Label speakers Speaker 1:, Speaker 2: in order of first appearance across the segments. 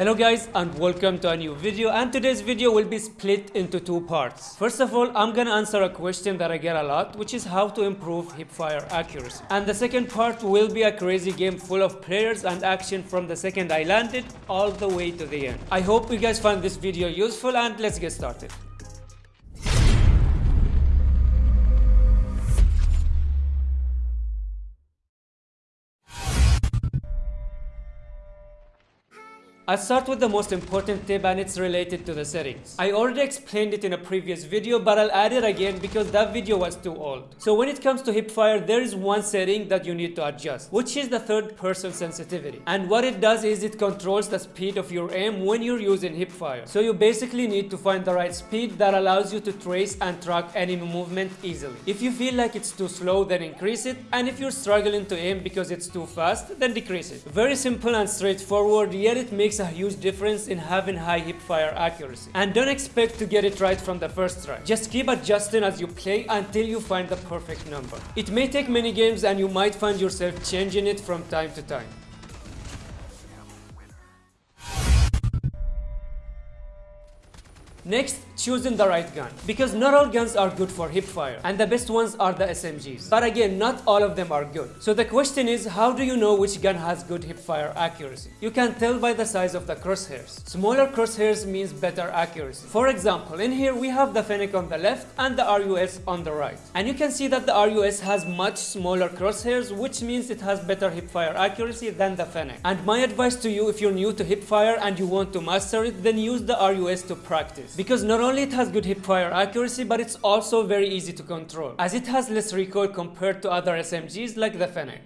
Speaker 1: Hello guys and welcome to a new video and today's video will be split into two parts. First of all, I'm gonna answer a question that I get a lot which is how to improve hipfire accuracy. And the second part will be a crazy game full of players and action from the second I landed all the way to the end. I hope you guys find this video useful and let's get started. I'll start with the most important tip and it's related to the settings. I already explained it in a previous video but I'll add it again because that video was too old. So when it comes to hipfire there is one setting that you need to adjust which is the third person sensitivity. And what it does is it controls the speed of your aim when you're using hipfire. So you basically need to find the right speed that allows you to trace and track enemy movement easily. If you feel like it's too slow then increase it and if you're struggling to aim because it's too fast then decrease it. Very simple and straightforward yet it makes a huge difference in having high hip fire accuracy. And don't expect to get it right from the first try. Just keep adjusting as you play until you find the perfect number. It may take many games and you might find yourself changing it from time to time. Next, choosing the right gun. Because not all guns are good for hipfire, and the best ones are the SMGs. But again, not all of them are good. So the question is, how do you know which gun has good hipfire accuracy? You can tell by the size of the crosshairs. Smaller crosshairs means better accuracy. For example, in here we have the Fennec on the left and the RUS on the right. And you can see that the RUS has much smaller crosshairs, which means it has better hipfire accuracy than the Fennec. And my advice to you, if you're new to hipfire and you want to master it, then use the RUS to practice because not only it has good hipfire accuracy but it's also very easy to control as it has less recoil compared to other SMGs like the Fennec.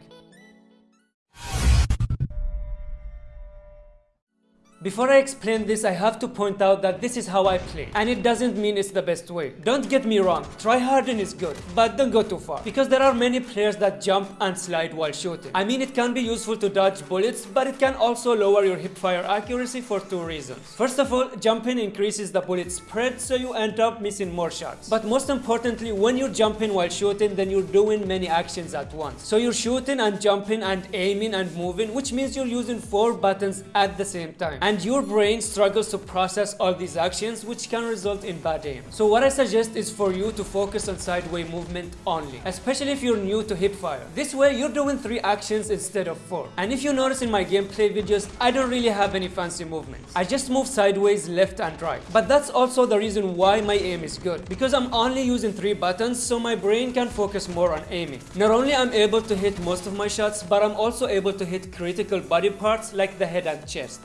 Speaker 1: Before I explain this, I have to point out that this is how I play, and it doesn't mean it's the best way. Don't get me wrong, try harden is good, but don't go too far, because there are many players that jump and slide while shooting. I mean, it can be useful to dodge bullets, but it can also lower your hipfire accuracy for two reasons. First of all, jumping increases the bullet spread, so you end up missing more shots. But most importantly, when you're jumping while shooting, then you're doing many actions at once. So you're shooting and jumping and aiming and moving, which means you're using four buttons at the same time. And and your brain struggles to process all these actions which can result in bad aim. So what I suggest is for you to focus on sideway movement only, especially if you're new to hipfire. This way you're doing 3 actions instead of 4. And if you notice in my gameplay videos, I don't really have any fancy movements. I just move sideways, left and right. But that's also the reason why my aim is good, because I'm only using 3 buttons so my brain can focus more on aiming. Not only I'm able to hit most of my shots, but I'm also able to hit critical body parts like the head and chest.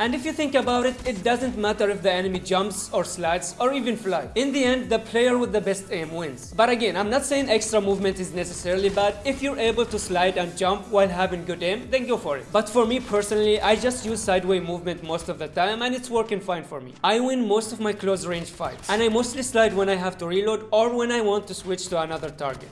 Speaker 1: And if you think about it, it doesn't matter if the enemy jumps or slides or even fly. In the end, the player with the best aim wins. But again, I'm not saying extra movement is necessarily bad. If you're able to slide and jump while having good aim, then go for it. But for me personally, I just use sideway movement most of the time and it's working fine for me. I win most of my close range fights. And I mostly slide when I have to reload or when I want to switch to another target.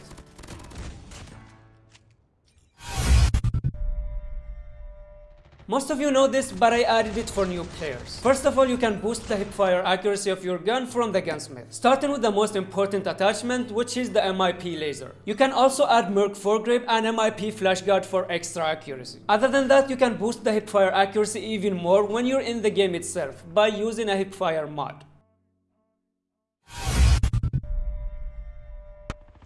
Speaker 1: Most of you know this, but I added it for new players. First of all, you can boost the hipfire accuracy of your gun from the gunsmith, starting with the most important attachment, which is the MIP laser. You can also add Merc foregrip and MIP flashguard for extra accuracy. Other than that, you can boost the hipfire accuracy even more when you're in the game itself by using a hipfire mod.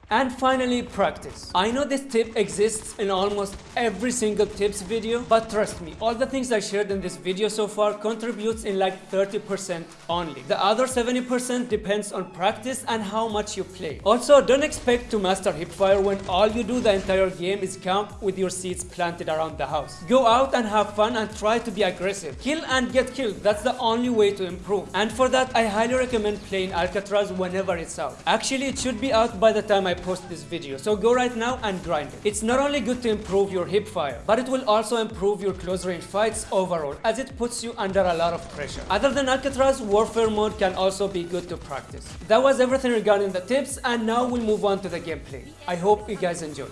Speaker 1: And finally, practice. I know this tip exists in almost every single tips video, but trust me, all the things I shared in this video so far contributes in like 30% only. The other 70% depends on practice and how much you play. Also, don't expect to master hipfire when all you do the entire game is camp with your seeds planted around the house. Go out and have fun and try to be aggressive. Kill and get killed, that's the only way to improve. And for that, I highly recommend playing Alcatraz whenever it's out. Actually, it should be out by the time I post this video. So go right now and grind it. It's not only good to improve your hip fire, but it will also improve your close range fights overall as it puts you under a lot of pressure. Other than Alcatraz, Warfare mode can also be good to practice. That was everything regarding the tips and now we'll move on to the gameplay. I hope you guys enjoy.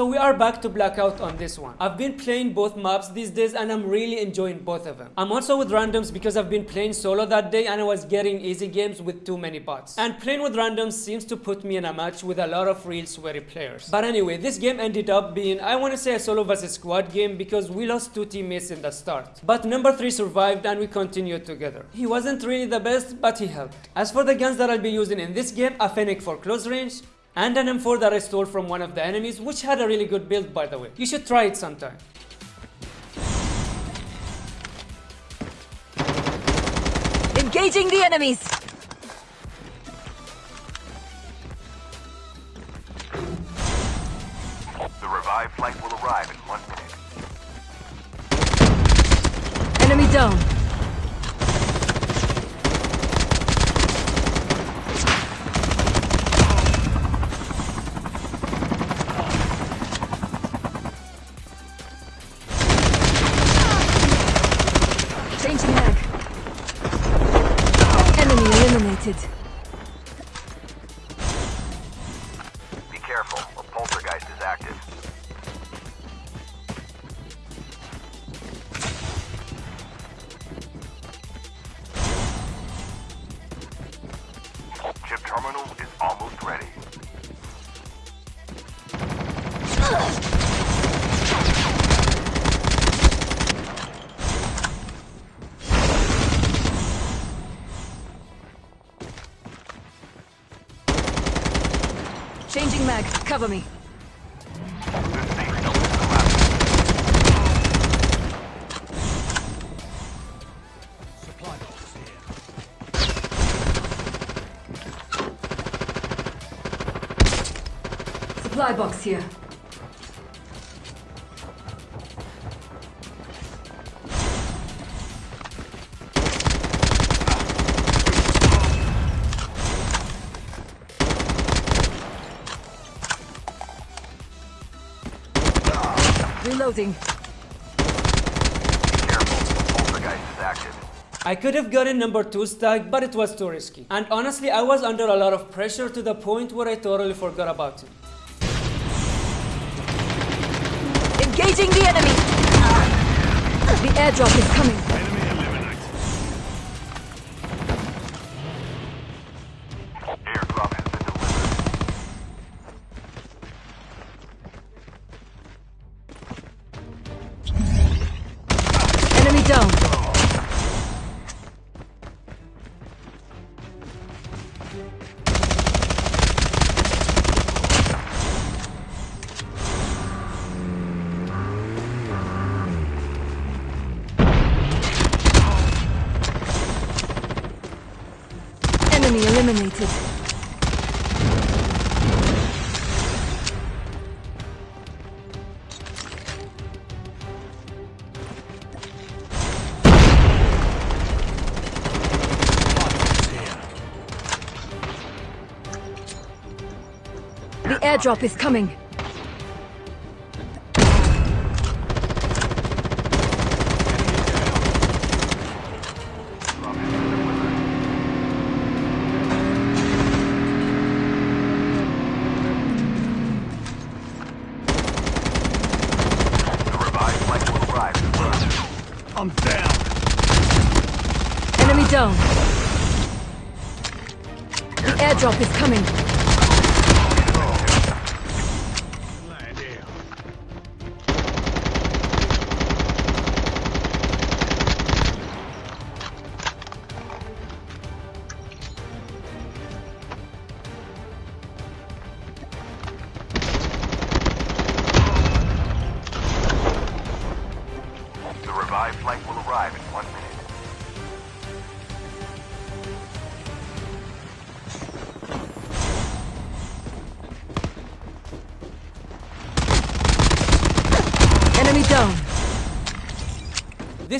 Speaker 1: So we are back to Blackout on this one. I've been playing both maps these days and I'm really enjoying both of them. I'm also with randoms because I've been playing solo that day and I was getting easy games with too many bots. And playing with randoms seems to put me in a match with a lot of real sweaty players. But anyway, this game ended up being, I want to say a solo versus squad game because we lost two teammates in the start. But number 3 survived and we continued together. He wasn't really the best, but he helped. As for the guns that I'll be using in this game, a Fennec for close range, and an M4 that I stole from one of the enemies, which had a really good build by the way. You should try it sometime.
Speaker 2: Engaging the enemies! Cover me. Supply box here. Reloading.
Speaker 3: Be careful, a poltergeist is active.
Speaker 1: I could have gotten number 2 stack, but it was too risky. And honestly, I was under a lot of pressure to the point where I totally forgot about it.
Speaker 2: Engaging the enemy! The airdrop is coming. Enemy airdrop is coming.
Speaker 3: The revived flight will arrive in one minute.
Speaker 4: I'm down.
Speaker 2: Enemy down. The airdrop is coming.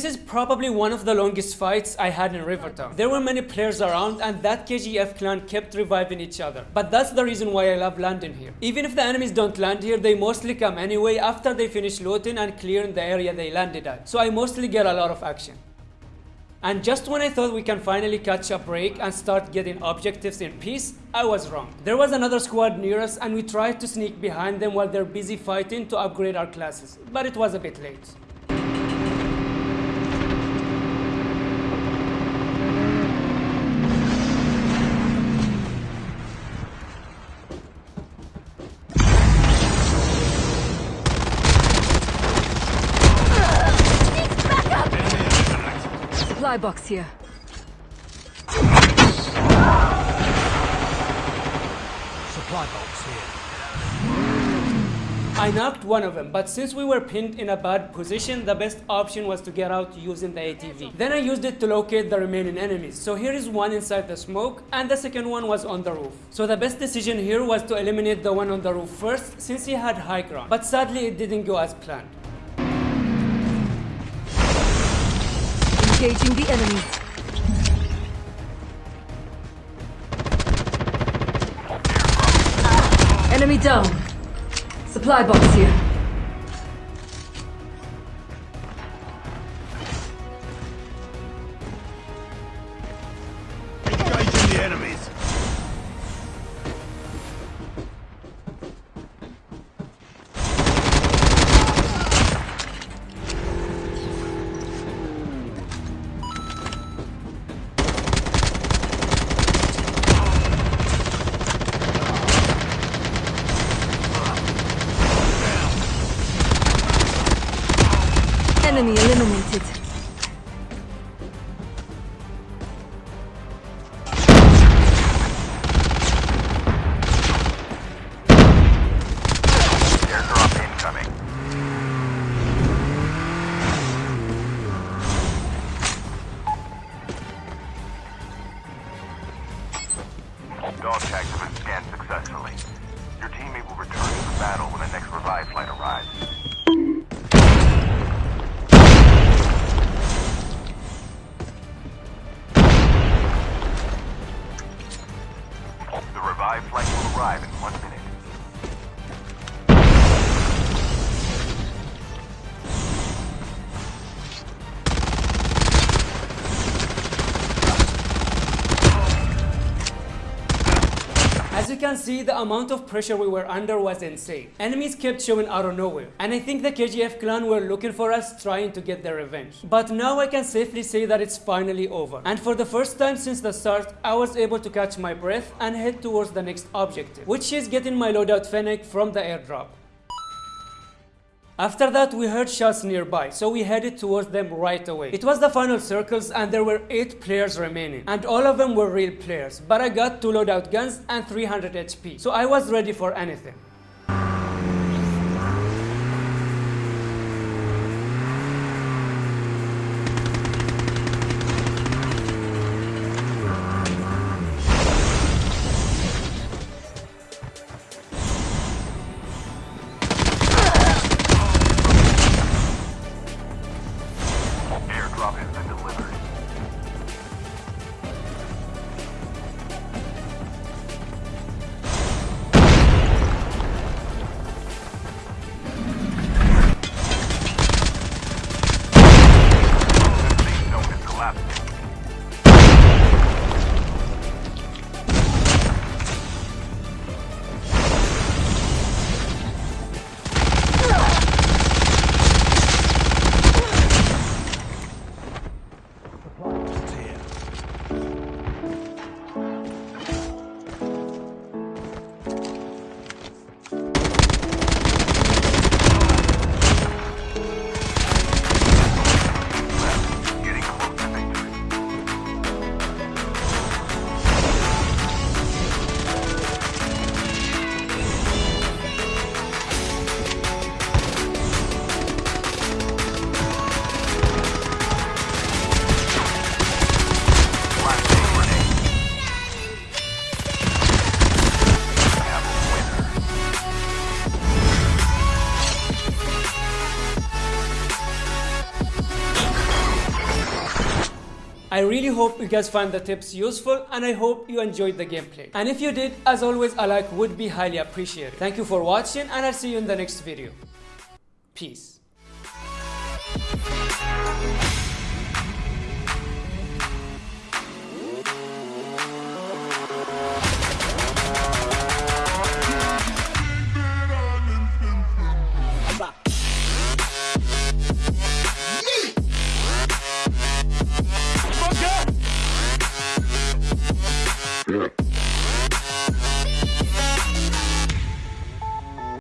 Speaker 1: This is probably one of the longest fights I had in Rivertown. There were many players around and that KGF clan kept reviving each other. But that's the reason why I love landing here. Even if the enemies don't land here, they mostly come anyway after they finish looting and clearing the area they landed at. So I mostly get a lot of action. And just when I thought we can finally catch a break and start getting objectives in peace, I was wrong. There was another squad near us and we tried to sneak behind them while they're busy fighting to upgrade our classes, but it was a bit late.
Speaker 2: Supply box here.
Speaker 4: Supply box here.
Speaker 1: I knocked one of them, but since we were pinned in a bad position, the best option was to get out using the ATV. Then I used it to locate the remaining enemies. So here is one inside the smoke, and the second one was on the roof. So the best decision here was to eliminate the one on the roof first, since he had high ground. But sadly, it didn't go as planned.
Speaker 2: Engaging the enemy. Enemy down. Supply box here.
Speaker 3: Scanned successfully. Your teammate will return to the battle when the next revive flight arrives. Arrive
Speaker 1: As you can see, the amount of pressure we were under was insane. Enemies kept showing out of nowhere, and I think the KGF clan were looking for us trying to get their revenge. But now I can safely say that it's finally over. And for the first time since the start, I was able to catch my breath and head towards the next objective, which is getting my loadout Fennec from the airdrop. After that, we heard shots nearby, so we headed towards them right away. It was the final circles and there were 8 players remaining, and all of them were real players, but I got 2 loadout guns and 300 HP, so I was ready for anything. I really hope you guys find the tips useful and I hope you enjoyed the gameplay. And if you did, as always, a like would be highly appreciated. Thank you for watching and I'll see you in the next video. Peace.